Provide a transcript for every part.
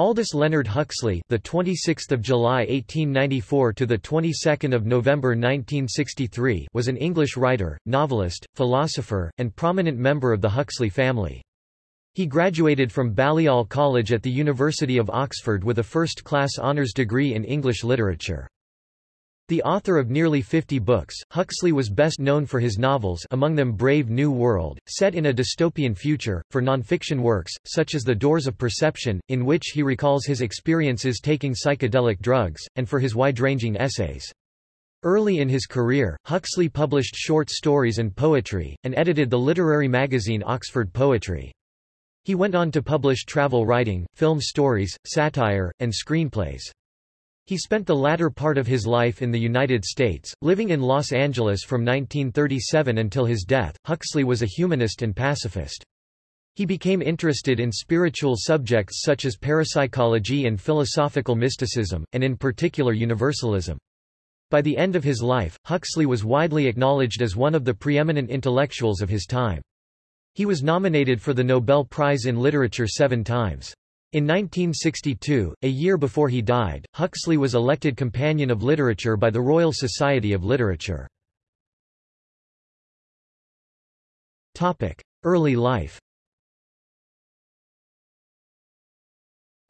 Aldous Leonard Huxley, the 26th of July 1894 to the 22nd of November 1963, was an English writer, novelist, philosopher, and prominent member of the Huxley family. He graduated from Balliol College at the University of Oxford with a first-class honours degree in English literature. The author of nearly 50 books, Huxley was best known for his novels among them Brave New World, set in a dystopian future, for nonfiction works, such as The Doors of Perception, in which he recalls his experiences taking psychedelic drugs, and for his wide-ranging essays. Early in his career, Huxley published short stories and poetry, and edited the literary magazine Oxford Poetry. He went on to publish travel writing, film stories, satire, and screenplays. He spent the latter part of his life in the United States, living in Los Angeles from 1937 until his death. Huxley was a humanist and pacifist. He became interested in spiritual subjects such as parapsychology and philosophical mysticism, and in particular universalism. By the end of his life, Huxley was widely acknowledged as one of the preeminent intellectuals of his time. He was nominated for the Nobel Prize in Literature seven times. In 1962, a year before he died, Huxley was elected Companion of Literature by the Royal Society of Literature. Early life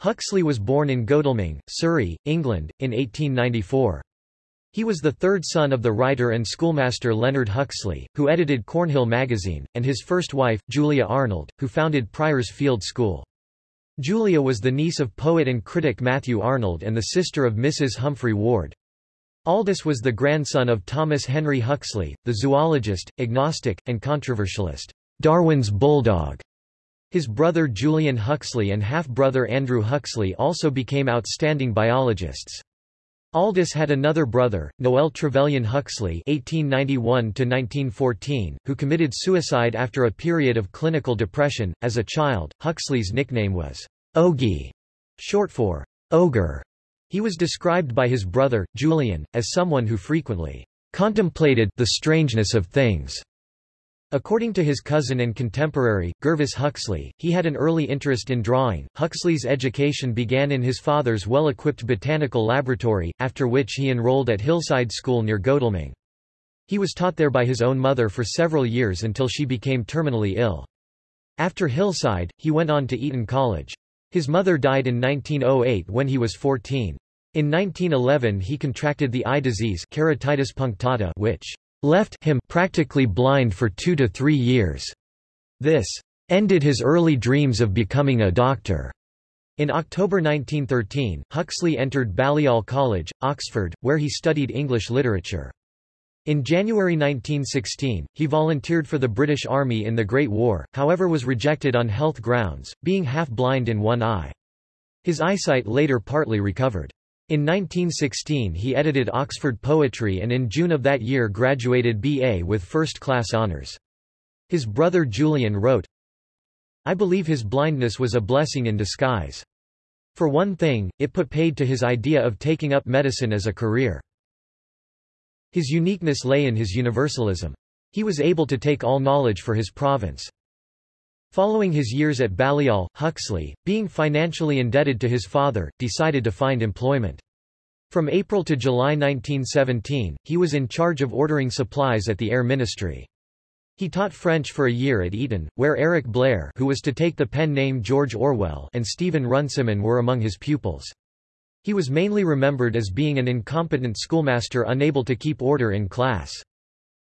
Huxley was born in Godalming, Surrey, England, in 1894. He was the third son of the writer and schoolmaster Leonard Huxley, who edited Cornhill magazine, and his first wife, Julia Arnold, who founded Prior's Field School. Julia was the niece of poet and critic Matthew Arnold and the sister of Mrs. Humphry Ward. Aldous was the grandson of Thomas Henry Huxley, the zoologist, agnostic, and controversialist, Darwin's bulldog. His brother Julian Huxley and half-brother Andrew Huxley also became outstanding biologists. Aldous had another brother, Noel Trevelyan Huxley (1891–1914), who committed suicide after a period of clinical depression. As a child, Huxley's nickname was Ogie, short for ogre. He was described by his brother, Julian, as someone who frequently contemplated the strangeness of things. According to his cousin and contemporary, Gervase Huxley, he had an early interest in drawing. Huxley's education began in his father's well-equipped botanical laboratory, after which he enrolled at Hillside School near Godalming. He was taught there by his own mother for several years until she became terminally ill. After Hillside, he went on to Eton College. His mother died in 1908 when he was 14. In 1911 he contracted the eye disease keratitis punctata which left him practically blind for two to three years. This ended his early dreams of becoming a doctor. In October 1913, Huxley entered Balliol College, Oxford, where he studied English literature. In January 1916, he volunteered for the British Army in the Great War, however was rejected on health grounds, being half-blind in one eye. His eyesight later partly recovered. In 1916 he edited Oxford Poetry and in June of that year graduated B.A. with first-class honours. His brother Julian wrote, I believe his blindness was a blessing in disguise. For one thing, it put paid to his idea of taking up medicine as a career. His uniqueness lay in his universalism. He was able to take all knowledge for his province. Following his years at Balliol, Huxley, being financially indebted to his father, decided to find employment. From April to July 1917, he was in charge of ordering supplies at the Air Ministry. He taught French for a year at Eton, where Eric Blair who was to take the pen name George Orwell and Stephen Runciman were among his pupils. He was mainly remembered as being an incompetent schoolmaster unable to keep order in class.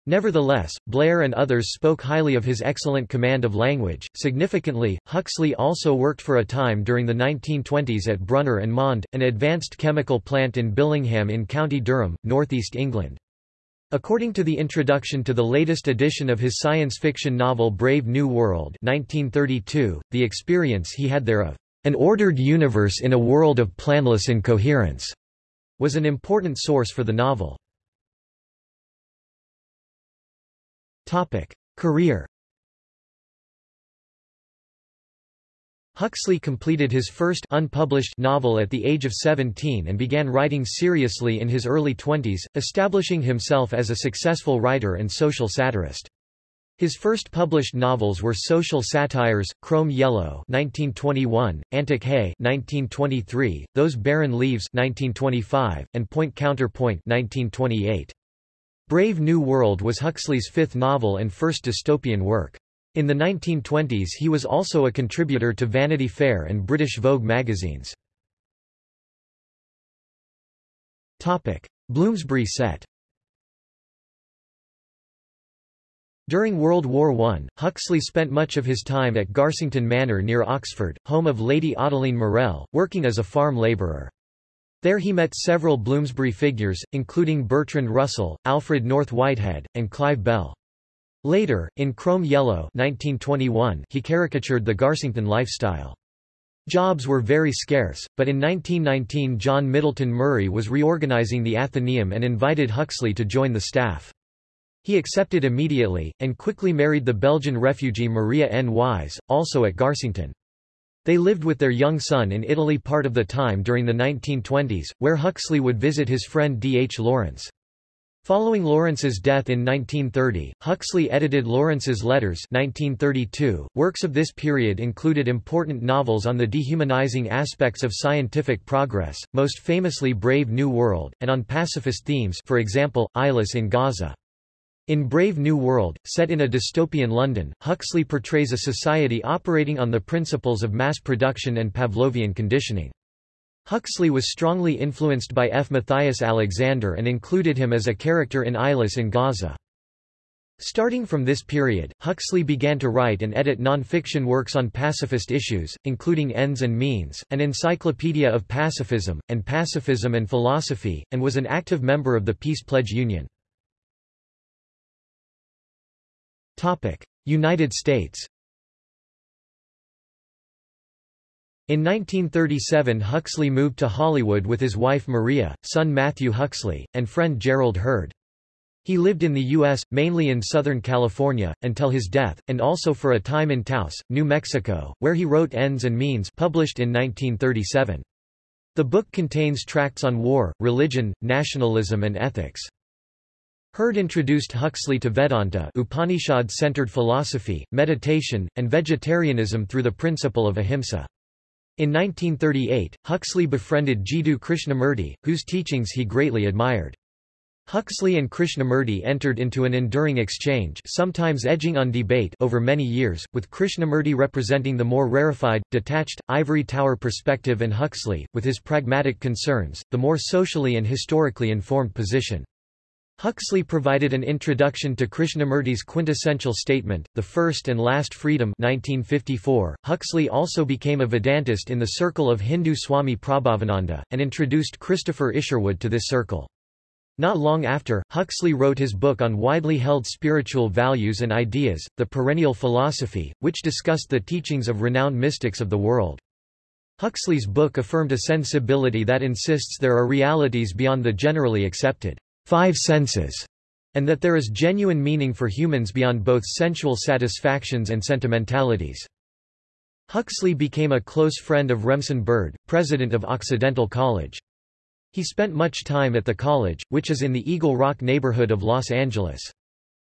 Nevertheless, Blair and others spoke highly of his excellent command of language. Significantly, Huxley also worked for a time during the 1920s at Brunner and Mond, an advanced chemical plant in Billingham in County Durham, northeast England. According to the introduction to the latest edition of his science fiction novel Brave New World 1932, the experience he had there of an ordered universe in a world of planless incoherence was an important source for the novel. Topic. Career Huxley completed his first unpublished novel at the age of 17 and began writing seriously in his early twenties, establishing himself as a successful writer and social satirist. His first published novels were social satires, Crome Yellow 1921, Antic Hay 1923, Those Barren Leaves 1925, and Point Counterpoint 1928. Brave New World was Huxley's fifth novel and first dystopian work. In the 1920s he was also a contributor to Vanity Fair and British Vogue magazines. Bloomsbury set During World War I, Huxley spent much of his time at Garsington Manor near Oxford, home of Lady Ottoline Morrell, working as a farm labourer. There he met several Bloomsbury figures, including Bertrand Russell, Alfred North Whitehead, and Clive Bell. Later, in Crome Yellow 1921, he caricatured the Garsington lifestyle. Jobs were very scarce, but in 1919 John Middleton Murry was reorganising the Athenaeum and invited Huxley to join the staff. He accepted immediately, and quickly married the Belgian refugee Maria Nys, also at Garsington. They lived with their young son in Italy part of the time during the 1920s, where Huxley would visit his friend D. H. Lawrence. Following Lawrence's death in 1930, Huxley edited Lawrence's Letters 1932. .Works of this period included important novels on the dehumanizing aspects of scientific progress, most famously Brave New World, and on pacifist themes for example, Eyeless in Gaza. In Brave New World, set in a dystopian London, Huxley portrays a society operating on the principles of mass production and Pavlovian conditioning. Huxley was strongly influenced by F. Matthias Alexander and included him as a character in Eyeless in Gaza. Starting from this period, Huxley began to write and edit non-fiction works on pacifist issues, including Ends and Means, an encyclopedia of pacifism, and Pacifism and Philosophy, and was an active member of the Peace Pledge Union. United States In 1937 Huxley moved to Hollywood with his wife Maria, son Matthew Huxley, and friend Gerald Heard. He lived in the U.S., mainly in Southern California, until his death, and also for a time in Taos, New Mexico, where he wrote Ends and Means published in 1937. The book contains tracts on war, religion, nationalism and ethics. Heard introduced Huxley to Vedanta Upanishad-centered philosophy, meditation, and vegetarianism through the principle of ahimsa. In 1938, Huxley befriended Jiddu Krishnamurti, whose teachings he greatly admired. Huxley and Krishnamurti entered into an enduring exchange sometimes edging on debate over many years, with Krishnamurti representing the more rarefied, detached, ivory tower perspective and Huxley, with his pragmatic concerns, the more socially and historically informed position. Huxley provided an introduction to Krishnamurti's quintessential statement, The First and Last Freedom 1954. Huxley also became a Vedantist in the circle of Hindu Swami Prabhavananda, and introduced Christopher Isherwood to this circle. Not long after, Huxley wrote his book on widely held spiritual values and ideas, The Perennial Philosophy, which discussed the teachings of renowned mystics of the world. Huxley's book affirmed a sensibility that insists there are realities beyond the generally accepted five senses, and that there is genuine meaning for humans beyond both sensual satisfactions and sentimentalities. Huxley became a close friend of Remsen Bird, president of Occidental College. He spent much time at the college, which is in the Eagle Rock neighborhood of Los Angeles.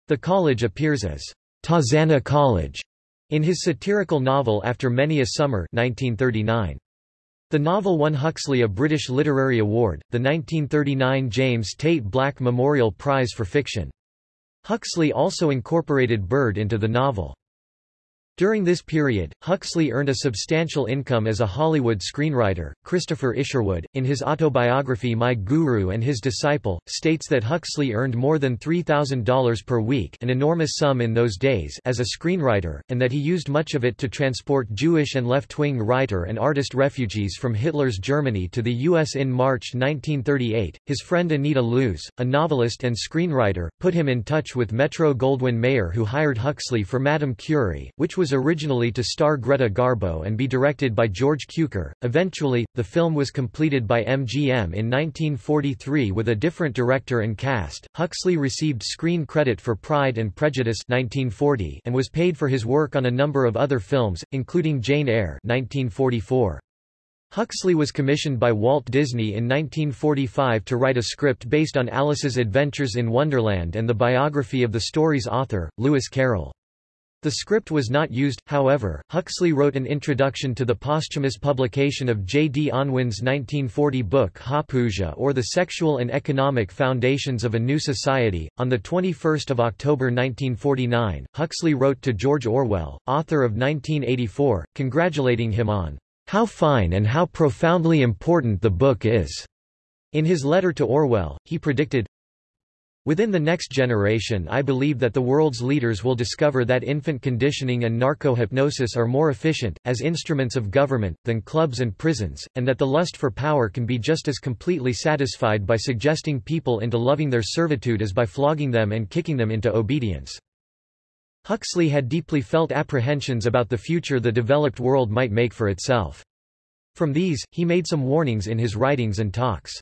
The college appears as Tarzana College in his satirical novel After Many a Summer 1939. The novel won Huxley a British Literary Award, the 1939 James Tait Black Memorial Prize for Fiction. Huxley also incorporated Bird into the novel. During this period, Huxley earned a substantial income as a Hollywood screenwriter. Christopher Isherwood, in his autobiography My Guru and His Disciple, states that Huxley earned more than $3,000 per week an enormous sum in those days as a screenwriter, and that he used much of it to transport Jewish and left-wing writer and artist refugees from Hitler's Germany to the U.S. in March 1938. His friend Anita Loos, a novelist and screenwriter, put him in touch with Metro-Goldwyn-Mayer who hired Huxley for Madame Curie, which was was originally to star Greta Garbo and be directed by George Cukor. Eventually, the film was completed by MGM in 1943 with a different director and cast. Huxley received screen credit for Pride and Prejudice 1940 and was paid for his work on a number of other films, including Jane Eyre 1944. Huxley was commissioned by Walt Disney in 1945 to write a script based on Alice's adventures in Wonderland and the biography of the story's author, Lewis Carroll. The script was not used, however. Huxley wrote an introduction to the posthumous publication of J. D. Unwin's 1940 book Hopousia or The Sexual and Economic Foundations of a New Society. On 21 October 1949, Huxley wrote to George Orwell, author of 1984, congratulating him on how fine and how profoundly important the book is. In his letter to Orwell, he predicted, Within the next generation I believe that the world's leaders will discover that infant conditioning and narco-hypnosis are more efficient, as instruments of government, than clubs and prisons, and that the lust for power can be just as completely satisfied by suggesting people into loving their servitude as by flogging them and kicking them into obedience. Huxley had deeply felt apprehensions about the future the developed world might make for itself. From these, he made some warnings in his writings and talks.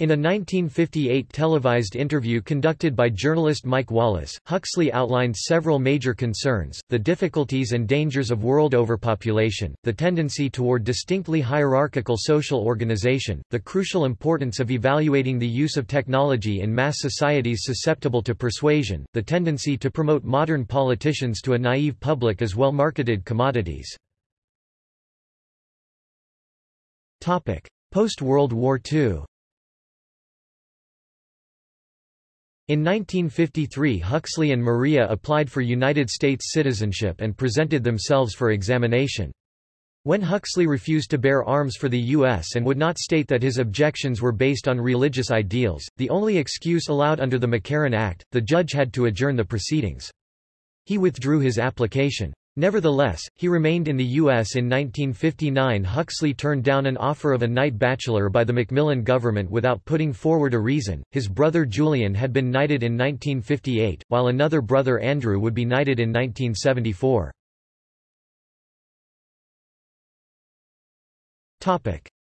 In a 1958 televised interview conducted by journalist Mike Wallace, Huxley outlined several major concerns, the difficulties and dangers of world overpopulation, the tendency toward distinctly hierarchical social organization, the crucial importance of evaluating the use of technology in mass societies susceptible to persuasion, the tendency to promote modern politicians to a naive public as well-marketed commodities. Post-World War II In 1953 Huxley and Maria applied for United States citizenship and presented themselves for examination. When Huxley refused to bear arms for the U.S. and would not state that his objections were based on religious ideals, the only excuse allowed under the McCarran Act, the judge had to adjourn the proceedings. He withdrew his application. Nevertheless, he remained in the U.S. in 1959 Huxley turned down an offer of a Knight Bachelor by the Macmillan government without putting forward a reason. His brother Julian had been knighted in 1958, while another brother Andrew would be knighted in 1974.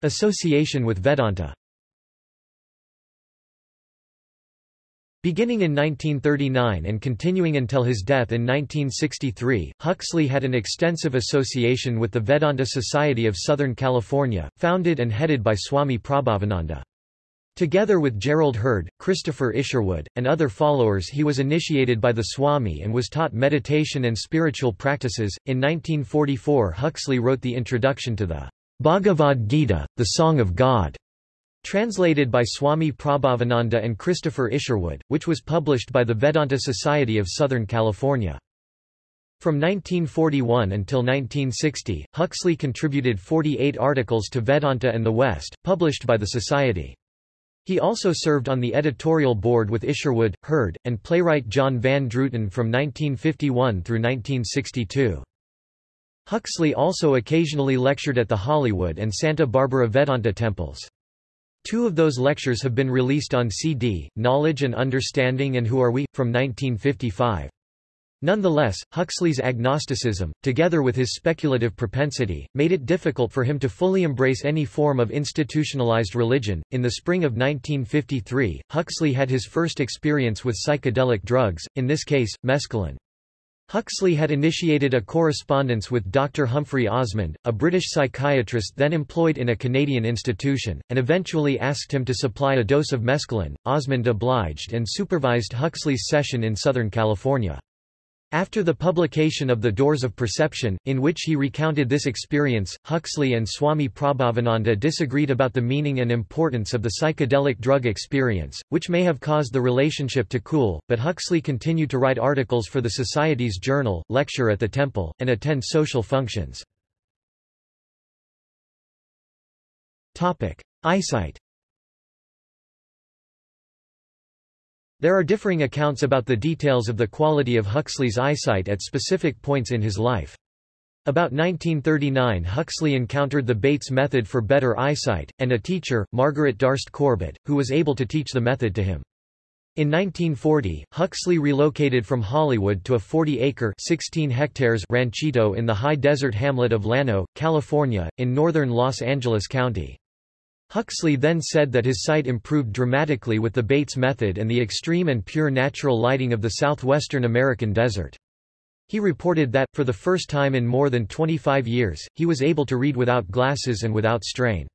Association with Vedanta Beginning in 1939 and continuing until his death in 1963, Huxley had an extensive association with the Vedanta Society of Southern California, founded and headed by Swami Prabhavananda. Together with Gerald Heard, Christopher Isherwood, and other followers he was initiated by the Swami and was taught meditation and spiritual practices. In 1944 Huxley wrote the introduction to the Bhagavad Gita, the Song of God, Translated by Swami Prabhavananda and Christopher Isherwood, which was published by the Vedanta Society of Southern California. From 1941 until 1960, Huxley contributed 48 articles to Vedanta and the West, published by the Society. He also served on the editorial board with Isherwood, Heard, and playwright John Van Druten from 1951 through 1962. Huxley also occasionally lectured at the Hollywood and Santa Barbara Vedanta temples. Two of those lectures have been released on CD, Knowledge and Understanding and Who Are We? from 1955. Nonetheless, Huxley's agnosticism, together with his speculative propensity, made it difficult for him to fully embrace any form of institutionalized religion. In the spring of 1953, Huxley had his first experience with psychedelic drugs, in this case, mescaline. Huxley had initiated a correspondence with Dr. Humphry Osmond, a British psychiatrist then employed in a Canadian institution, and eventually asked him to supply a dose of mescaline. Osmond obliged and supervised Huxley's session in Southern California. After the publication of The Doors of Perception, in which he recounted this experience, Huxley and Swami Prabhavananda disagreed about the meaning and importance of the psychedelic drug experience, which may have caused the relationship to cool, but Huxley continued to write articles for the Society's journal, lecture at the temple, and attend social functions. Eyesight There are differing accounts about the details of the quality of Huxley's eyesight at specific points in his life. About 1939 Huxley encountered the Bates method for better eyesight, and a teacher, Margaret Darst Corbett, who was able to teach the method to him. In 1940, Huxley relocated from Hollywood to a 40-acre (16 hectares) ranchito in the high desert hamlet of Llano, California, in northern Los Angeles County. Huxley then said that his sight improved dramatically with the Bates method and the extreme and pure natural lighting of the southwestern American desert. He reported that, for the first time in more than 25 years, he was able to read without glasses and without strain.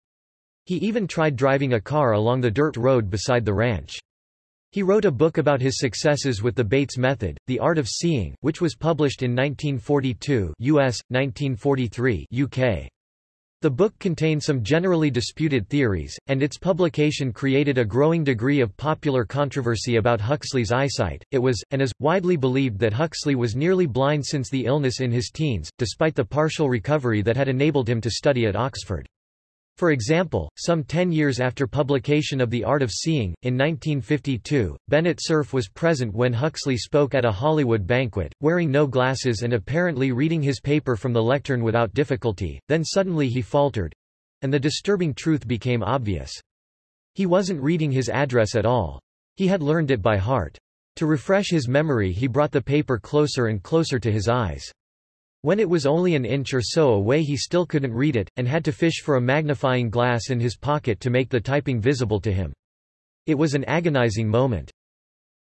He even tried driving a car along the dirt road beside the ranch. He wrote a book about his successes with the Bates method, The Art of Seeing, which was published in 1942 US, 1943 UK. The book contained some generally disputed theories, and its publication created a growing degree of popular controversy about Huxley's eyesight. It was, and is, widely believed that Huxley was nearly blind since the illness in his teens, despite the partial recovery that had enabled him to study at Oxford. For example, some ten years after publication of The Art of Seeing, in 1952, Bennett Cerf was present when Huxley spoke at a Hollywood banquet, wearing no glasses and apparently reading his paper from the lectern without difficulty, then suddenly he faltered—and the disturbing truth became obvious. He wasn't reading his address at all. He had learned it by heart. To refresh his memory he brought the paper closer and closer to his eyes. When it was only an inch or so away he still couldn't read it, and had to fish for a magnifying glass in his pocket to make the typing visible to him. It was an agonizing moment.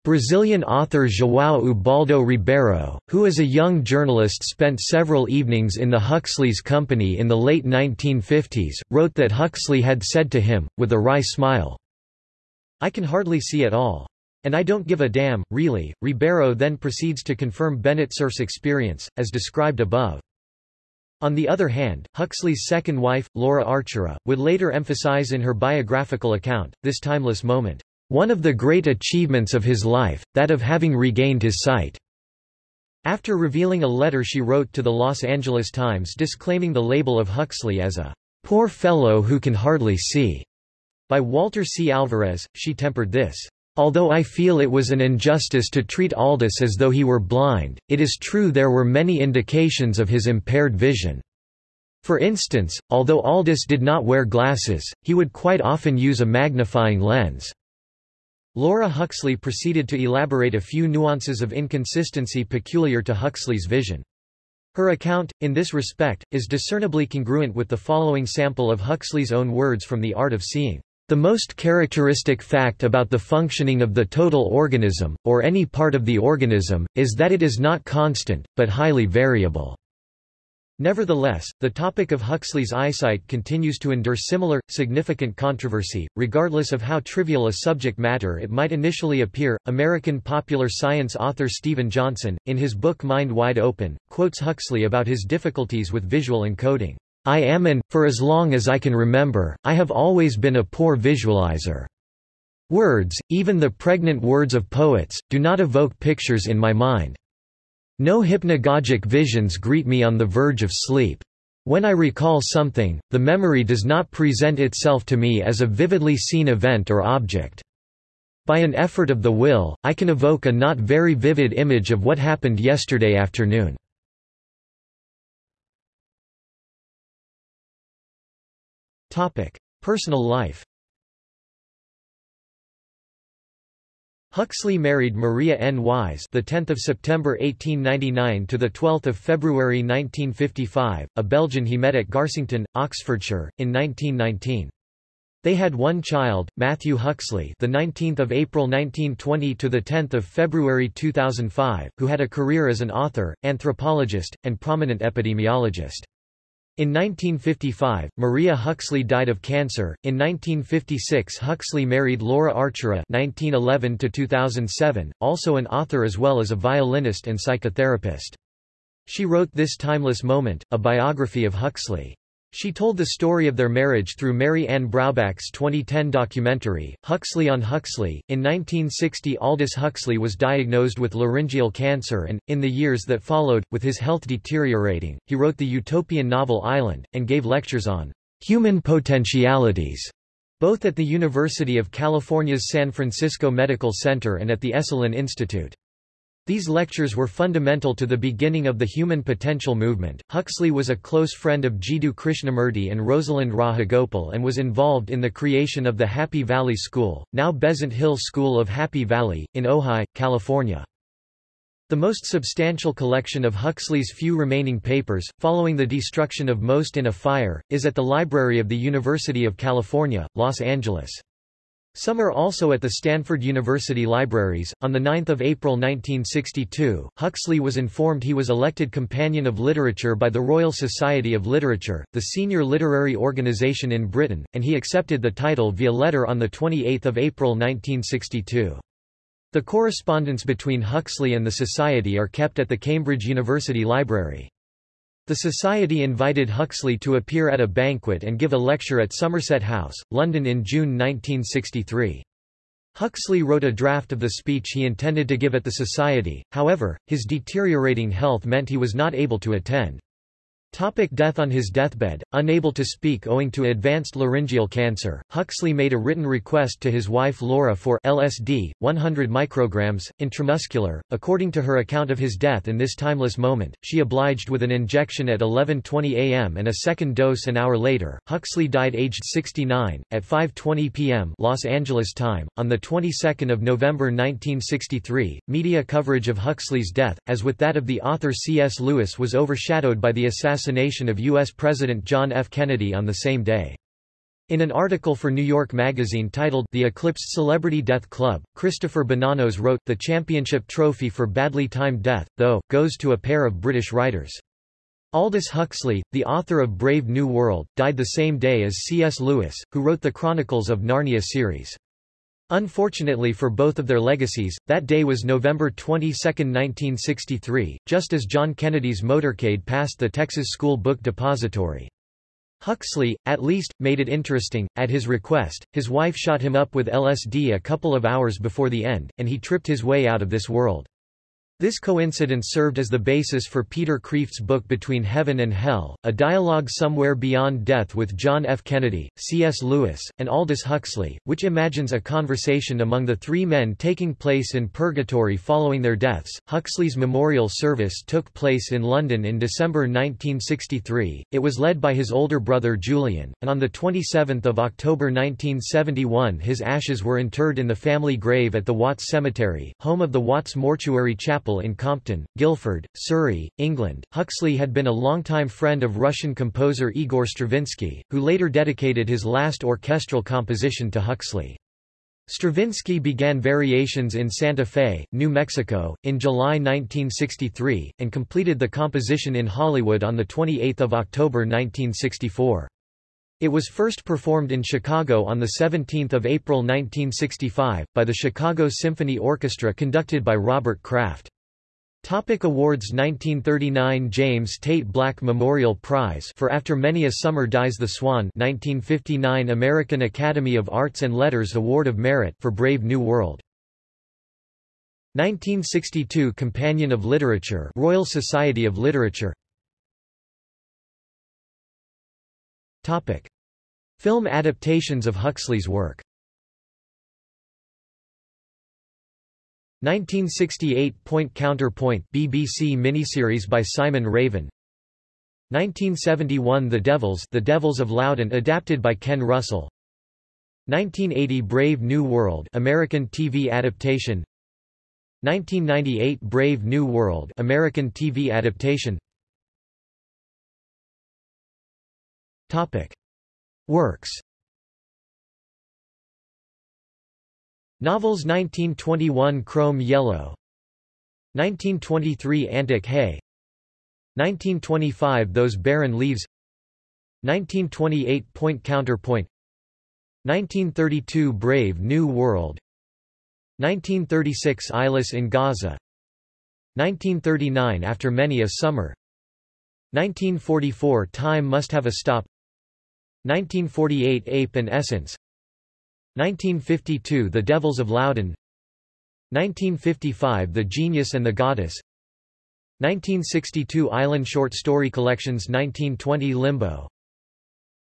Brazilian author João Ubaldo Ribeiro, who as a young journalist spent several evenings in the Huxley's company in the late 1950s, wrote that Huxley had said to him, with a wry smile, I can hardly see at all. And I don't give a damn, really. Ribeiro then proceeds to confirm Bennett Cerf's experience, as described above. On the other hand, Huxley's second wife, Laura Archera, would later emphasize in her biographical account, this timeless moment, one of the great achievements of his life, that of having regained his sight. After revealing a letter she wrote to the Los Angeles Times disclaiming the label of Huxley as a poor fellow who can hardly see, by Walter C. Alvarez, she tempered this Although I feel it was an injustice to treat Aldous as though he were blind, it is true there were many indications of his impaired vision. For instance, although Aldous did not wear glasses, he would quite often use a magnifying lens. Laura Huxley proceeded to elaborate a few nuances of inconsistency peculiar to Huxley's vision. Her account, in this respect, is discernibly congruent with the following sample of Huxley's own words from The Art of Seeing. The most characteristic fact about the functioning of the total organism, or any part of the organism, is that it is not constant, but highly variable. Nevertheless, the topic of Huxley's eyesight continues to endure similar, significant controversy, regardless of how trivial a subject matter it might initially appear. American popular science author Steven Johnson, in his book Mind Wide Open, quotes Huxley about his difficulties with visual encoding. I am and, for as long as I can remember, I have always been a poor visualizer. Words, even the pregnant words of poets, do not evoke pictures in my mind. No hypnagogic visions greet me on the verge of sleep. When I recall something, the memory does not present itself to me as a vividly seen event or object. By an effort of the will, I can evoke a not very vivid image of what happened yesterday afternoon. Personal life Huxley married Maria Nys, the 10th of September 1899 to the 12th of February 1955, a Belgian he met at Garsington, Oxfordshire, in 1919. They had one child, Matthew Huxley, the 19th of April 1920 to the 10th of February 2005, who had a career as an author, anthropologist, and prominent epidemiologist. In 1955, Maria Huxley died of cancer. In 1956, Huxley married Laura Archera (1911–2007), also an author as well as a violinist and psychotherapist. She wrote This Timeless Moment, a biography of Huxley. She told the story of their marriage through Mary Ann Braubach's 2010 documentary, Huxley on Huxley. In 1960 Aldous Huxley was diagnosed with laryngeal cancer and, in the years that followed, with his health deteriorating, he wrote the utopian novel Island, and gave lectures on human potentialities, both at the University of California's San Francisco Medical Center and at the Esalen Institute. These lectures were fundamental to the beginning of the human potential movement. Huxley was a close friend of Jiddu Krishnamurti and Rosalind Rajagopal and was involved in the creation of the Happy Valley School, now Besant Hill School of Happy Valley, in Ojai, California. The most substantial collection of Huxley's few remaining papers, following the destruction of most in a fire, is at the Library of the University of California, Los Angeles. Some are also at the Stanford University Libraries. On 9 April 1962, Huxley was informed he was elected Companion of Literature by the Royal Society of Literature, the senior literary organization in Britain, and he accepted the title via letter on 28 April 1962. The correspondence between Huxley and the Society are kept at the Cambridge University Library. The Society invited Huxley to appear at a banquet and give a lecture at Somerset House, London in June 1963. Huxley wrote a draft of the speech he intended to give at the Society, however, his deteriorating health meant he was not able to attend. Topic death On his deathbed, unable to speak owing to advanced laryngeal cancer, Huxley made a written request to his wife Laura for LSD, 100 micrograms, intramuscular. According to her account of his death in this timeless moment, she obliged with an injection at 11.20 am and a second dose an hour later. Huxley died aged 69, at 5.20 p.m. Los Angeles time, on the 22nd of November 1963. Media coverage of Huxley's death, as with that of the author C.S. Lewis was overshadowed by the assassination assassination of U.S. President John F. Kennedy on the same day. In an article for New York Magazine titled The Eclipsed Celebrity Death Club, Christopher Bonanos wrote, The championship trophy for badly timed death, though, goes to a pair of British writers. Aldous Huxley, the author of Brave New World, died the same day as C.S. Lewis, who wrote the Chronicles of Narnia series. Unfortunately for both of their legacies, that day was November 22, 1963, just as John Kennedy's motorcade passed the Texas School Book Depository. Huxley, at least, made it interesting. At his request, his wife shot him up with LSD a couple of hours before the end, and he tripped his way out of this world. This coincidence served as the basis for Peter Kreeft's book Between Heaven and Hell, a dialogue somewhere beyond death with John F. Kennedy, C.S. Lewis, and Aldous Huxley, which imagines a conversation among the three men taking place in purgatory following their deaths. Huxley's memorial service took place in London in December 1963. It was led by his older brother Julian, and on the 27th of October 1971 his ashes were interred in the family grave at the Watts Cemetery, home of the Watts Mortuary Chapel Chapel in Compton, Guildford, Surrey, England. Huxley had been a longtime friend of Russian composer Igor Stravinsky, who later dedicated his last orchestral composition to Huxley. Stravinsky began variations in Santa Fe, New Mexico, in July 1963, and completed the composition in Hollywood on 28 October 1964. It was first performed in Chicago on 17 April 1965, by the Chicago Symphony Orchestra conducted by Robert Craft. Topic awards 1939 James Tait Black Memorial Prize for After Many a Summer Dies the Swan 1959 American Academy of Arts and Letters Award of Merit for Brave New World. 1962 Companion of Literature Royal Society of Literature. Topic. Film adaptations of Huxley's work 1968 Point Counterpoint BBC miniseries by Simon Raven. 1971 The Devils The Devils of Loudun adapted by Ken Russell. 1980 Brave New World American TV adaptation. 1998 Brave New World American TV adaptation. Topic. Works Novels 1921 Crome Yellow. 1923 Antic Hay. 1925 Those Barren Leaves. 1928 Point Counterpoint. 1932 Brave New World. 1936 Eyeless in Gaza. 1939 After Many a Summer. 1944 Time Must Have a Stop. 1948 Ape and Essence 1952 The Devils of Loudun. 1955 The Genius and the Goddess. 1962 Island Short Story Collections 1920 Limbo.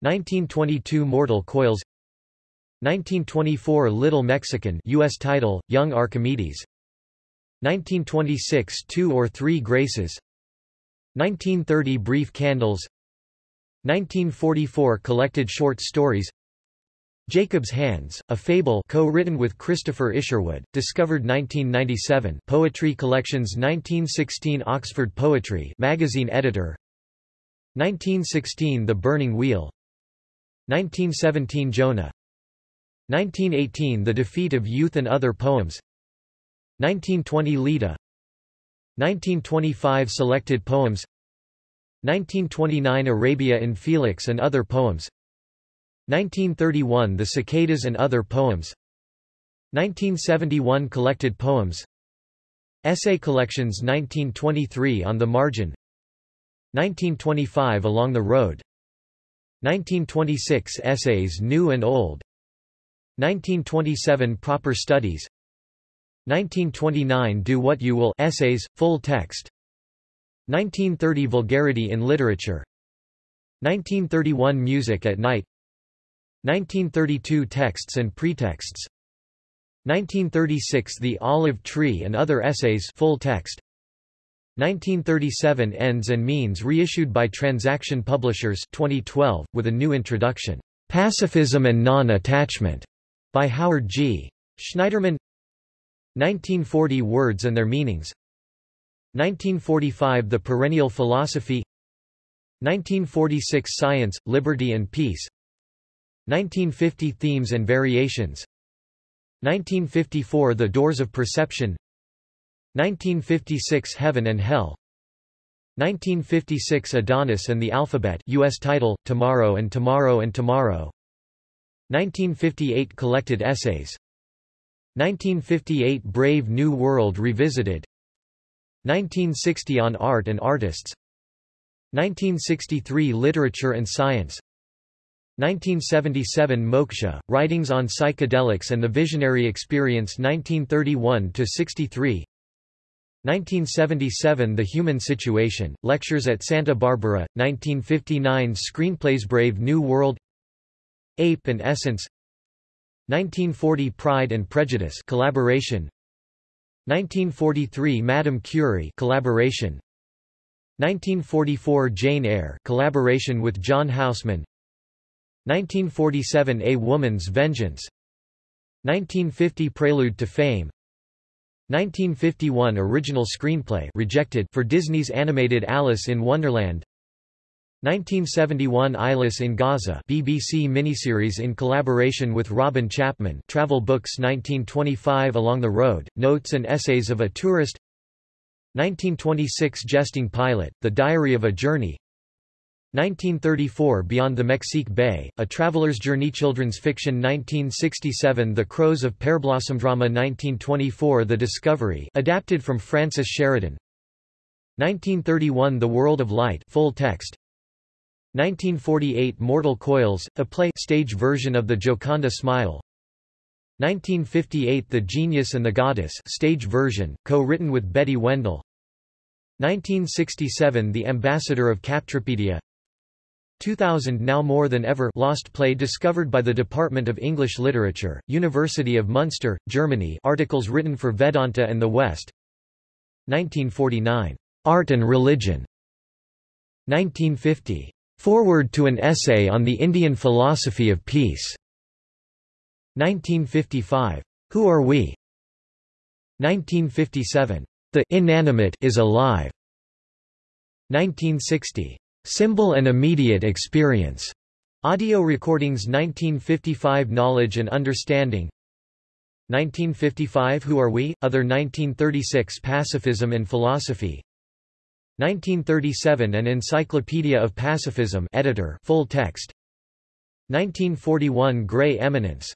1922 Mortal Coils. 1924 Little Mexican US title, Young Archimedes. 1926 Two or Three Graces. 1930 Brief Candles. 1944 Collected Short Stories Jacob's Hands, a fable co-written with Christopher Isherwood, discovered 1997 Poetry Collections 1916 Oxford Poetry magazine editor. 1916 The Burning Wheel. 1917 Jonah. 1918 The Defeat of Youth and Other Poems. 1920 Leda. 1925 Selected Poems. 1929 Arabia Infelix and Other Poems 1931 The Cicadas and Other Poems. 1971 Collected Poems. Essay Collections 1923 On the Margin. 1925 Along the Road. 1926 Essays New and Old. 1927 Proper Studies. 1929 Do What You Will Essays, full text. 1930 Vulgarity in Literature. 1931 Music at Night 1932 Texts and Pretexts. 1936 The Olive Tree and Other Essays full text. 1937 Ends and Means reissued by Transaction Publishers 2012, with a new introduction, Pacifism and Non-Attachment, by Howard G. Schneiderman. 1940 Words and Their Meanings. 1945 The Perennial Philosophy. 1946 Science, Liberty and Peace 1950 Themes and Variations. 1954 The Doors of Perception. 1956 Heaven and Hell. 1956 Adonis and the Alphabet US title, Tomorrow and Tomorrow and Tomorrow. 1958 Collected Essays. 1958 Brave New World Revisited. 1960 On Art and Artists. 1963 Literature and Science 1977 Moksha, Writings on Psychedelics and the Visionary Experience 1931–63 1977 The Human Situation, Lectures at Santa Barbara, 1959 Screenplays Brave New World. Ape and Essence. 1940 Pride and Prejudice collaboration. 1943 Madame Curie collaboration. 1944 Jane Eyre collaboration with John Houseman 1947 A Woman's Vengeance. 1950 Prelude to Fame. 1951 Original screenplay rejected for Disney's animated Alice in Wonderland. 1971 Eyeless in Gaza BBC miniseries in collaboration with Robin Chapman Travel Books 1925 Along the Road, Notes and Essays of a Tourist. 1926 Jesting Pilot, The Diary of a Journey 1934 Beyond the Mexique Bay, A Traveler's Journey Children's Fiction 1967 The Crows of Pearblossom Drama 1924 The Discovery adapted from Frances Sheridan. 1931 The World of Light full text. 1948 Mortal Coils, a play stage version of the Gioconda Smile. 1958 The Genius and the Goddess stage version, co-written with Betty Wendell. 1967 The Ambassador of Captropedia 2000 Now more than ever lost play discovered by the Department of English Literature, University of Munster, Germany articles written for Vedanta and the West 1949. Art and Religion 1950. Foreword to an Essay on the Indian Philosophy of Peace 1955. Who Are We? 1957. The Inanimate is Alive 1960. Symbol and Immediate Experience. Audio Recordings 1955 Knowledge and Understanding. 1955 Who Are We? Other 1936 Pacifism and Philosophy. 1937 An Encyclopedia of Pacifism editor full text. 1941 Gray Eminence.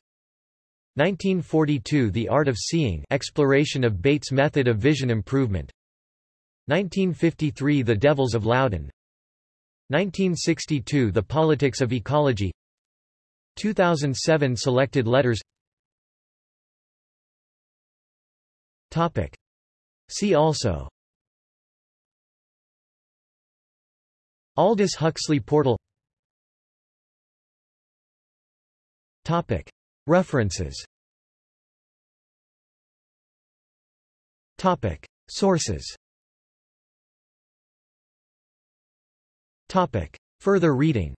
1942 The Art of Seeing exploration of Bates' method of vision improvement. 1953 The Devils of Loudun 1962 The Politics of Ecology 2007 Selected letters Topic. See also Aldous Huxley portal Topic. References Topic. Sources Topic. Further reading.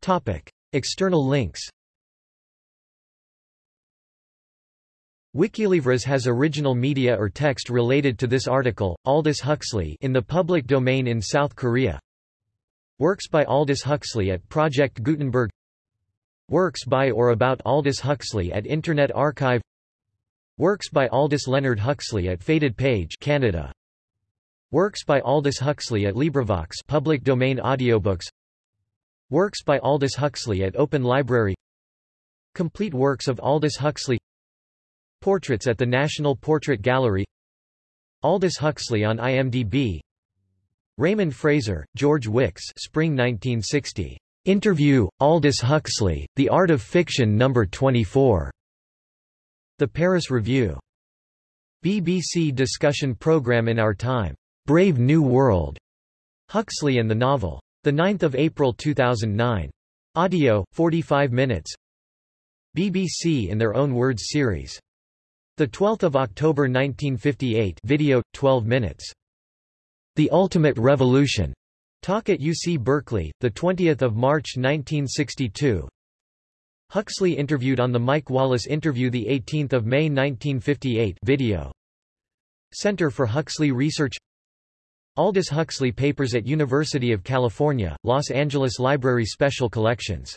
Topic. External links. Wikilivres has original media or text related to this article, Aldous Huxley in the public domain in South Korea. Works by Aldous Huxley at Project Gutenberg. Works by or about Aldous Huxley at Internet Archive. Works by Aldous Leonard Huxley at Faded Page Canada Works by Aldous Huxley at LibriVox public domain audiobooks Works by Aldous Huxley at Open Library Complete works of Aldous Huxley Portraits at the National Portrait Gallery Aldous Huxley on IMDb Raymond Fraser, George Wickes Spring 1960. Interview, Aldous Huxley, The Art of Fiction No. 24. The Paris Review. BBC discussion programme In Our Time. Brave New World. Huxley and the Novel. 9 April 2009. Audio, 45 minutes. BBC in their own words series. 12 October 1958 video, 12 minutes. The Ultimate Revolution. Talk at UC Berkeley, 20 March 1962 Huxley interviewed on the Mike Wallace interview 18 May 1958 video. Center for Huxley Research Aldous Huxley Papers at University of California, Los Angeles Library Special Collections